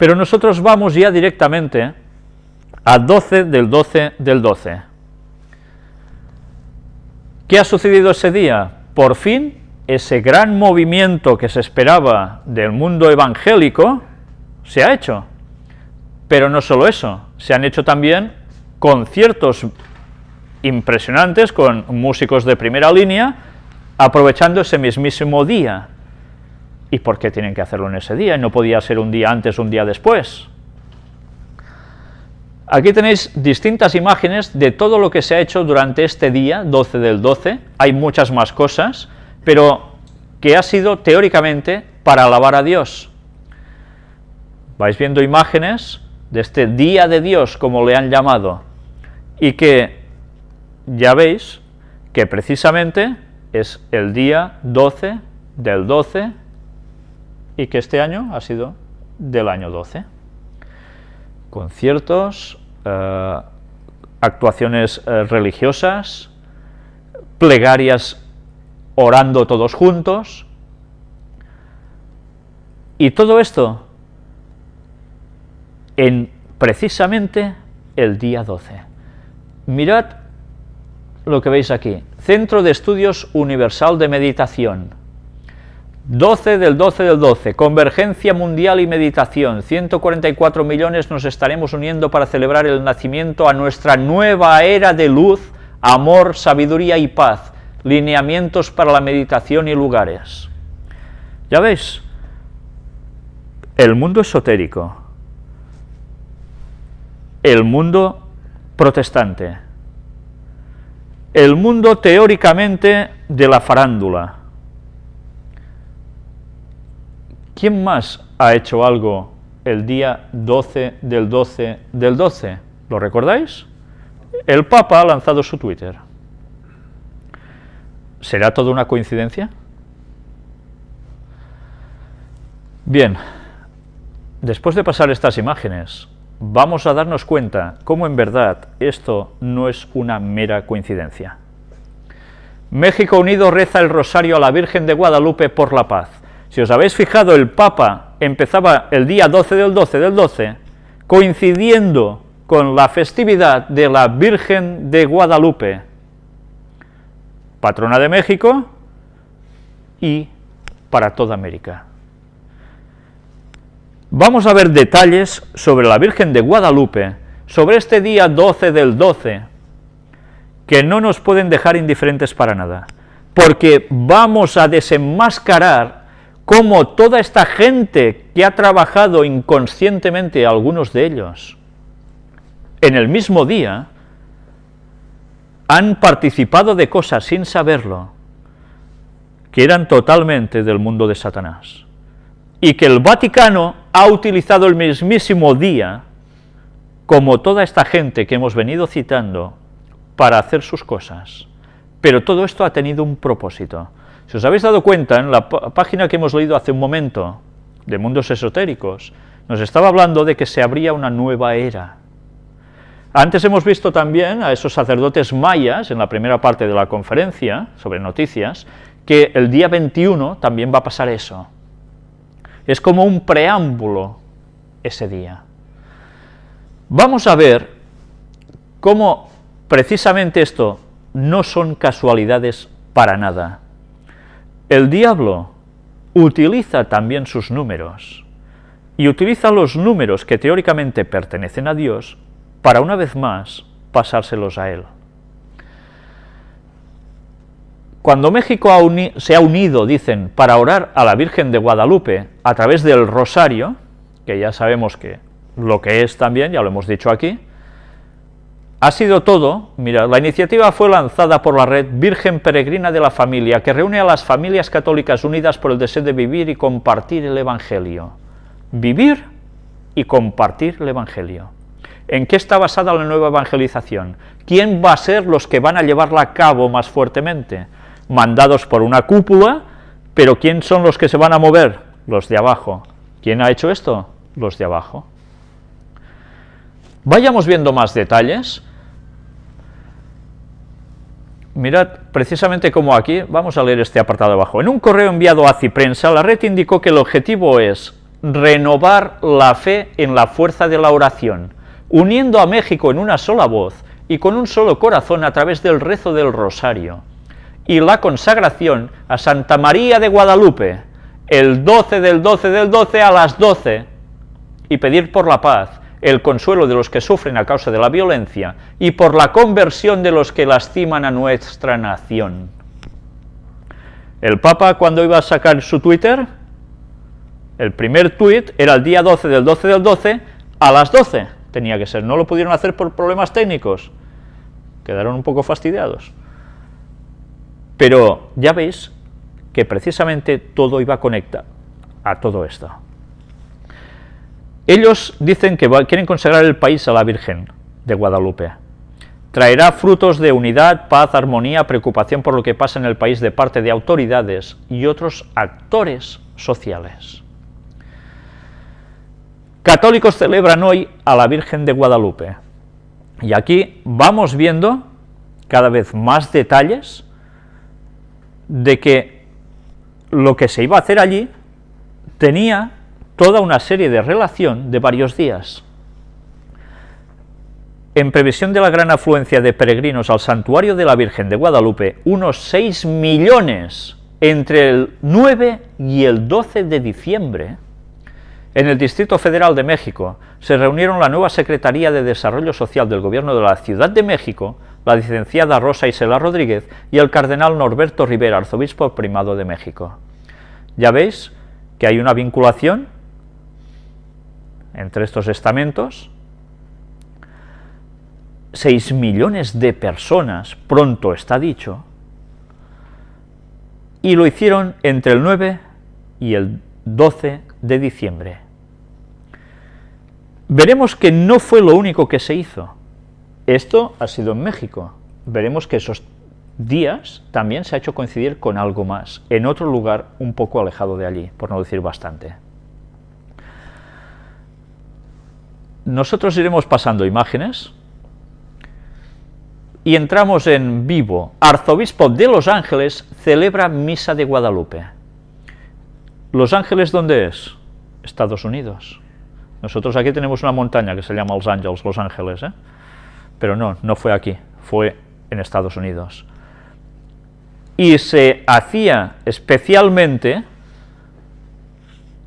Pero nosotros vamos ya directamente a 12 del 12 del 12. ¿Qué ha sucedido ese día? Por fin, ese gran movimiento que se esperaba del mundo evangélico se ha hecho. Pero no solo eso, se han hecho también conciertos impresionantes con músicos de primera línea, aprovechando ese mismísimo día. ¿Y por qué tienen que hacerlo en ese día? ¿No podía ser un día antes, un día después? Aquí tenéis distintas imágenes de todo lo que se ha hecho durante este día, 12 del 12, hay muchas más cosas, pero que ha sido teóricamente para alabar a Dios. Vais viendo imágenes de este día de Dios, como le han llamado, y que ya veis que precisamente es el día 12 del 12 y que este año ha sido del año 12. Conciertos, eh, actuaciones eh, religiosas, plegarias orando todos juntos, y todo esto en precisamente el día 12. Mirad lo que veis aquí, Centro de Estudios Universal de Meditación, 12 del 12 del 12, Convergencia Mundial y Meditación, 144 millones nos estaremos uniendo para celebrar el nacimiento a nuestra nueva era de luz, amor, sabiduría y paz, lineamientos para la meditación y lugares. Ya veis, el mundo esotérico, el mundo protestante, el mundo teóricamente de la farándula. ¿Quién más ha hecho algo el día 12 del 12 del 12? ¿Lo recordáis? El Papa ha lanzado su Twitter. ¿Será todo una coincidencia? Bien, después de pasar estas imágenes, vamos a darnos cuenta cómo en verdad esto no es una mera coincidencia. México Unido reza el rosario a la Virgen de Guadalupe por la paz. Si os habéis fijado, el Papa empezaba el día 12 del 12 del 12, coincidiendo con la festividad de la Virgen de Guadalupe, patrona de México y para toda América. Vamos a ver detalles sobre la Virgen de Guadalupe, sobre este día 12 del 12, que no nos pueden dejar indiferentes para nada, porque vamos a desenmascarar cómo toda esta gente que ha trabajado inconscientemente, algunos de ellos, en el mismo día, han participado de cosas sin saberlo, que eran totalmente del mundo de Satanás y que el Vaticano ha utilizado el mismísimo día, como toda esta gente que hemos venido citando, para hacer sus cosas. Pero todo esto ha tenido un propósito. Si os habéis dado cuenta, en la página que hemos leído hace un momento, de mundos esotéricos, nos estaba hablando de que se abría una nueva era. Antes hemos visto también a esos sacerdotes mayas, en la primera parte de la conferencia sobre noticias, que el día 21 también va a pasar eso. Es como un preámbulo ese día. Vamos a ver cómo precisamente esto no son casualidades para nada. El diablo utiliza también sus números, y utiliza los números que teóricamente pertenecen a Dios para una vez más pasárselos a él. Cuando México se ha unido, dicen, para orar a la Virgen de Guadalupe a través del rosario, que ya sabemos que lo que es también, ya lo hemos dicho aquí, ha sido todo, mira, la iniciativa fue lanzada por la red Virgen Peregrina de la Familia, que reúne a las familias católicas unidas por el deseo de vivir y compartir el Evangelio. Vivir y compartir el Evangelio. ¿En qué está basada la nueva evangelización? ¿Quién va a ser los que van a llevarla a cabo más fuertemente? mandados por una cúpula, pero ¿quién son los que se van a mover? Los de abajo. ¿Quién ha hecho esto? Los de abajo. Vayamos viendo más detalles. Mirad, precisamente como aquí, vamos a leer este apartado abajo. En un correo enviado a Ciprensa, la red indicó que el objetivo es renovar la fe en la fuerza de la oración, uniendo a México en una sola voz y con un solo corazón a través del rezo del rosario, y la consagración a Santa María de Guadalupe, el 12 del 12 del 12 a las 12, y pedir por la paz, el consuelo de los que sufren a causa de la violencia, y por la conversión de los que lastiman a nuestra nación. El Papa, cuando iba a sacar su Twitter, el primer tuit era el día 12 del 12 del 12 a las 12, tenía que ser, no lo pudieron hacer por problemas técnicos, quedaron un poco fastidiados. Pero ya veis que precisamente todo iba a conectar a todo esto. Ellos dicen que quieren consagrar el país a la Virgen de Guadalupe. Traerá frutos de unidad, paz, armonía, preocupación por lo que pasa en el país de parte de autoridades y otros actores sociales. Católicos celebran hoy a la Virgen de Guadalupe. Y aquí vamos viendo cada vez más detalles de que lo que se iba a hacer allí tenía toda una serie de relación de varios días. En previsión de la gran afluencia de peregrinos al santuario de la Virgen de Guadalupe, unos 6 millones entre el 9 y el 12 de diciembre, en el Distrito Federal de México se reunieron la nueva Secretaría de Desarrollo Social del Gobierno de la Ciudad de México, la licenciada Rosa Isela Rodríguez y el cardenal Norberto Rivera, arzobispo primado de México. Ya veis que hay una vinculación entre estos estamentos, 6 millones de personas, pronto está dicho, y lo hicieron entre el 9 y el 12 de diciembre. Veremos que no fue lo único que se hizo. Esto ha sido en México. Veremos que esos días también se ha hecho coincidir con algo más, en otro lugar un poco alejado de allí, por no decir bastante. Nosotros iremos pasando imágenes y entramos en vivo. Arzobispo de Los Ángeles celebra Misa de Guadalupe. ¿Los Ángeles dónde es? Estados Unidos. Nosotros aquí tenemos una montaña que se llama Los Ángeles, Los Ángeles, ¿eh? pero no, no fue aquí, fue en Estados Unidos. Y se hacía especialmente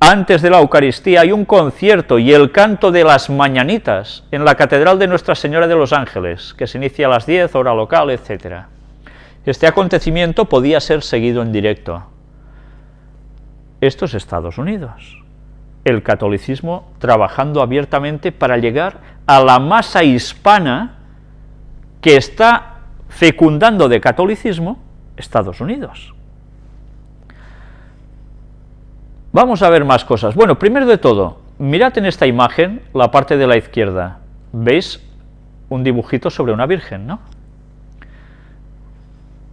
antes de la Eucaristía hay un concierto y el canto de las mañanitas en la Catedral de Nuestra Señora de los Ángeles, que se inicia a las 10, hora local, etc. Este acontecimiento podía ser seguido en directo. Esto es Estados Unidos. El catolicismo trabajando abiertamente para llegar a la masa hispana que está fecundando de catolicismo Estados Unidos. Vamos a ver más cosas. Bueno, primero de todo, mirad en esta imagen la parte de la izquierda. ¿Veis un dibujito sobre una virgen, no?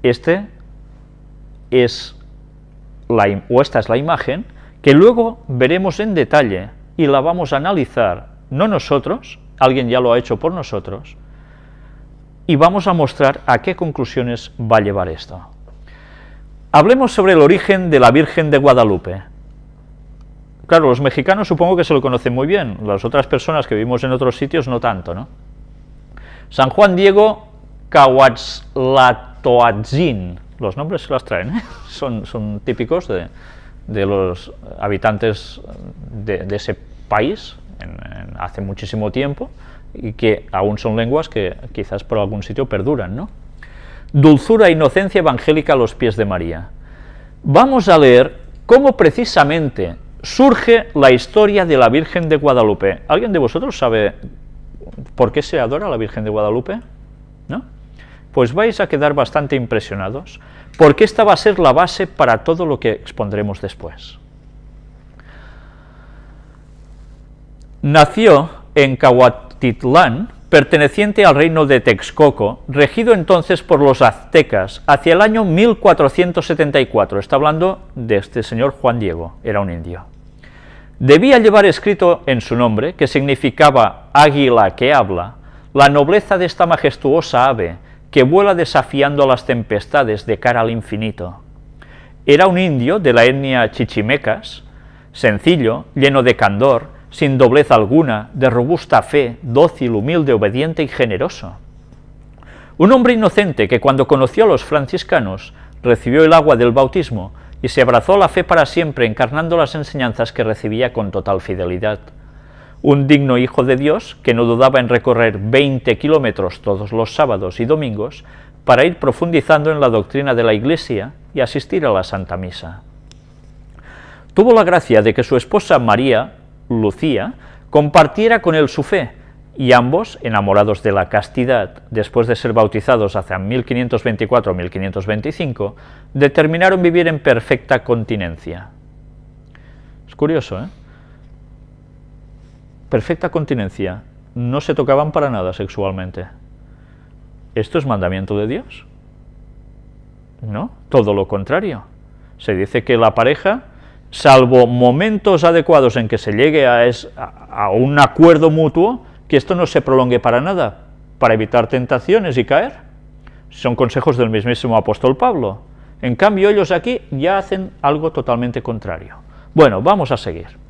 Este es la, o esta es la imagen que luego veremos en detalle y la vamos a analizar, no nosotros, alguien ya lo ha hecho por nosotros, y vamos a mostrar a qué conclusiones va a llevar esto. Hablemos sobre el origen de la Virgen de Guadalupe. Claro, los mexicanos supongo que se lo conocen muy bien, las otras personas que vivimos en otros sitios no tanto, ¿no? San Juan Diego Cahuatzlatoatzin, los nombres se las traen, ¿eh? son, son, típicos de, los habitantes de, ese país hace muchísimo tiempo y que aún son lenguas que quizás por algún sitio perduran, ¿no? Dulzura e inocencia evangélica a los pies de María. Vamos a leer cómo precisamente surge la historia de la Virgen de Guadalupe. ¿Alguien de vosotros sabe por qué se adora a la Virgen de Guadalupe? ¿No? Pues vais a quedar bastante impresionados, porque esta va a ser la base para todo lo que expondremos después. Nació en Cahuatitlán, perteneciente al reino de Texcoco, regido entonces por los aztecas, hacia el año 1474. Está hablando de este señor Juan Diego, era un indio. Debía llevar escrito en su nombre, que significaba águila que habla, la nobleza de esta majestuosa ave que vuela desafiando las tempestades de cara al infinito. Era un indio de la etnia chichimecas, sencillo, lleno de candor, sin doblez alguna, de robusta fe, dócil, humilde, obediente y generoso. Un hombre inocente que cuando conoció a los franciscanos recibió el agua del bautismo y se abrazó la fe para siempre encarnando las enseñanzas que recibía con total fidelidad. Un digno hijo de Dios que no dudaba en recorrer 20 kilómetros todos los sábados y domingos para ir profundizando en la doctrina de la Iglesia y asistir a la Santa Misa. Tuvo la gracia de que su esposa María, Lucía, compartiera con él su fe, y ambos, enamorados de la castidad, después de ser bautizados hacia 1524-1525, determinaron vivir en perfecta continencia. Es curioso, ¿eh? Perfecta continencia. No se tocaban para nada sexualmente. ¿Esto es mandamiento de Dios? No, todo lo contrario. Se dice que la pareja, salvo momentos adecuados en que se llegue a, a un acuerdo mutuo, que esto no se prolongue para nada, para evitar tentaciones y caer. Son consejos del mismísimo apóstol Pablo. En cambio, ellos aquí ya hacen algo totalmente contrario. Bueno, vamos a seguir.